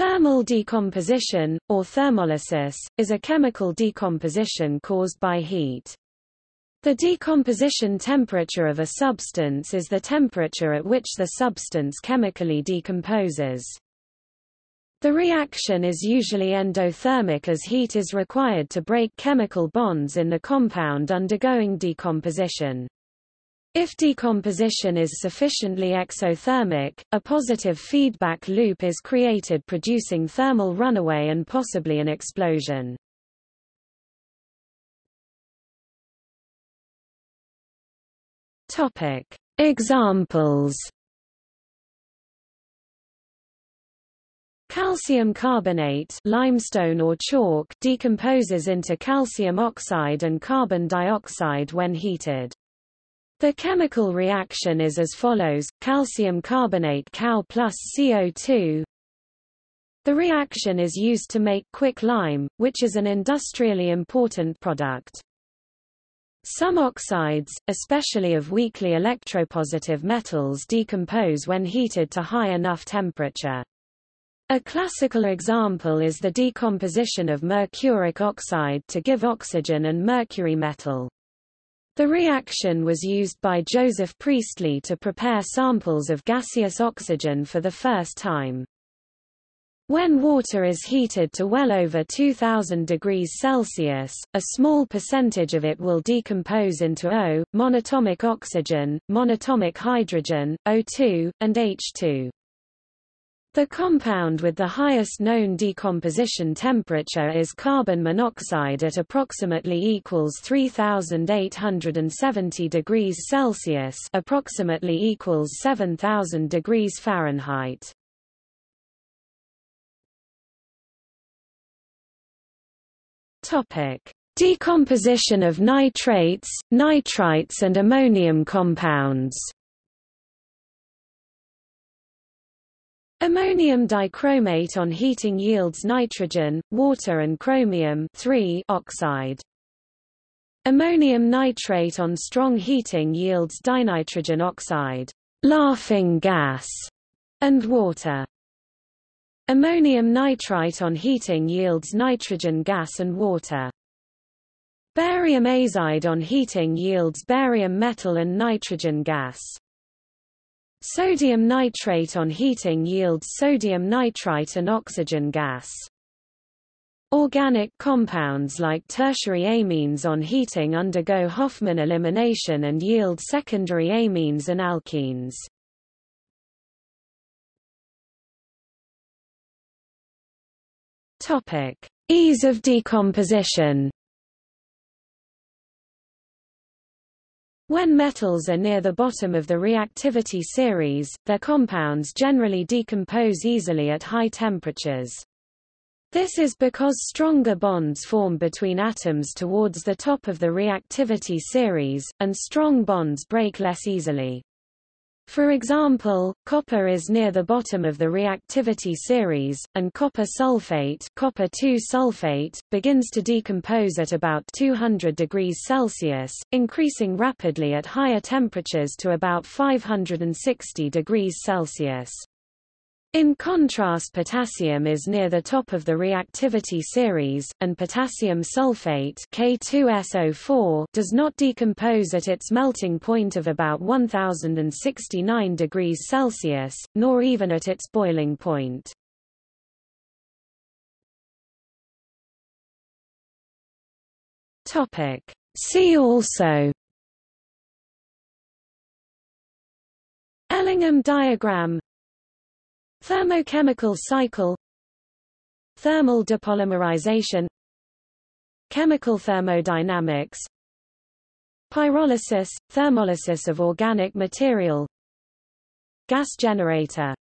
Thermal decomposition, or thermolysis, is a chemical decomposition caused by heat. The decomposition temperature of a substance is the temperature at which the substance chemically decomposes. The reaction is usually endothermic as heat is required to break chemical bonds in the compound undergoing decomposition. If decomposition is sufficiently exothermic, a positive feedback loop is created producing thermal runaway and possibly an explosion. Topic: Examples. Calcium carbonate limestone or chalk decomposes into calcium oxide and carbon dioxide when heated. The chemical reaction is as follows, calcium carbonate Cal plus CO2. The reaction is used to make quick lime, which is an industrially important product. Some oxides, especially of weakly electropositive metals decompose when heated to high enough temperature. A classical example is the decomposition of mercuric oxide to give oxygen and mercury metal. The reaction was used by Joseph Priestley to prepare samples of gaseous oxygen for the first time. When water is heated to well over 2000 degrees Celsius, a small percentage of it will decompose into O, monatomic oxygen, monatomic hydrogen, O2, and H2. The compound with the highest known decomposition temperature is carbon monoxide at approximately equals 3870 degrees Celsius, approximately equals 7000 degrees Fahrenheit. Topic: Decomposition of nitrates, nitrites and ammonium compounds. Ammonium dichromate on heating yields nitrogen, water and chromium oxide. Ammonium nitrate on strong heating yields dinitrogen oxide, laughing gas, and water. Ammonium nitrite on heating yields nitrogen gas and water. Barium azide on heating yields barium metal and nitrogen gas. Sodium nitrate on heating yields sodium nitrite and oxygen gas. Organic compounds like tertiary amines on heating undergo Hofmann elimination and yield secondary amines and alkenes. Topic: Ease of decomposition. When metals are near the bottom of the reactivity series, their compounds generally decompose easily at high temperatures. This is because stronger bonds form between atoms towards the top of the reactivity series, and strong bonds break less easily. For example, copper is near the bottom of the reactivity series, and copper sulfate, copper sulfate begins to decompose at about 200 degrees Celsius, increasing rapidly at higher temperatures to about 560 degrees Celsius. In contrast potassium is near the top of the reactivity series, and potassium sulfate K2SO4 does not decompose at its melting point of about 1069 degrees Celsius, nor even at its boiling point. See also Ellingham diagram Thermochemical cycle Thermal depolymerization Chemical thermodynamics Pyrolysis – thermolysis of organic material Gas generator